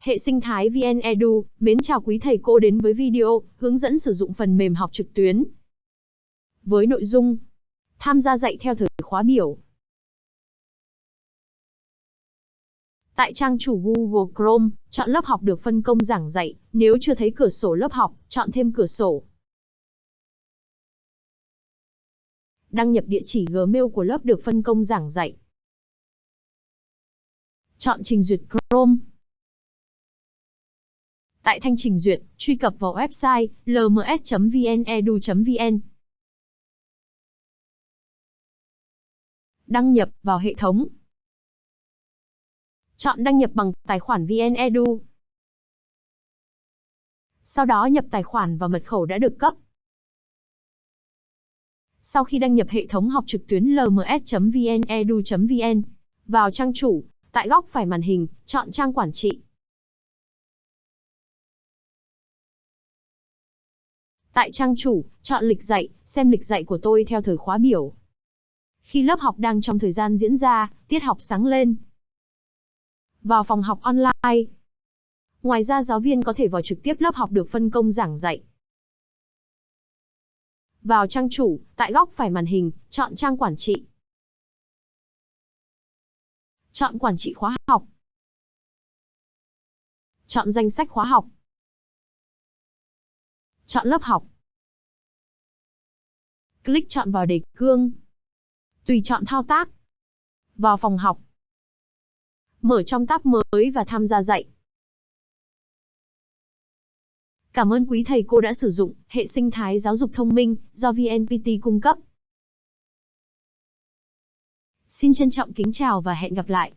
Hệ sinh thái VN Edu, mến chào quý thầy cô đến với video hướng dẫn sử dụng phần mềm học trực tuyến. Với nội dung Tham gia dạy theo thời khóa biểu. Tại trang chủ Google Chrome, chọn lớp học được phân công giảng dạy, nếu chưa thấy cửa sổ lớp học, chọn thêm cửa sổ. Đăng nhập địa chỉ Gmail của lớp được phân công giảng dạy. Chọn trình duyệt Chrome. Tại thanh trình duyệt, truy cập vào website lms.vnedu.vn. Đăng nhập vào hệ thống. Chọn đăng nhập bằng tài khoản VNEdu. Sau đó nhập tài khoản và mật khẩu đã được cấp. Sau khi đăng nhập hệ thống học trực tuyến lms.vnedu.vn, vào trang chủ, tại góc phải màn hình, chọn trang quản trị. Tại trang chủ, chọn lịch dạy, xem lịch dạy của tôi theo thời khóa biểu. Khi lớp học đang trong thời gian diễn ra, tiết học sáng lên. Vào phòng học online. Ngoài ra giáo viên có thể vào trực tiếp lớp học được phân công giảng dạy. Vào trang chủ, tại góc phải màn hình, chọn trang quản trị. Chọn quản trị khóa học. Chọn danh sách khóa học. Chọn lớp học. Click chọn vào đề cương. Tùy chọn thao tác. Vào phòng học. Mở trong tab mới và tham gia dạy. Cảm ơn quý thầy cô đã sử dụng hệ sinh thái giáo dục thông minh do VNPT cung cấp. Xin trân trọng kính chào và hẹn gặp lại.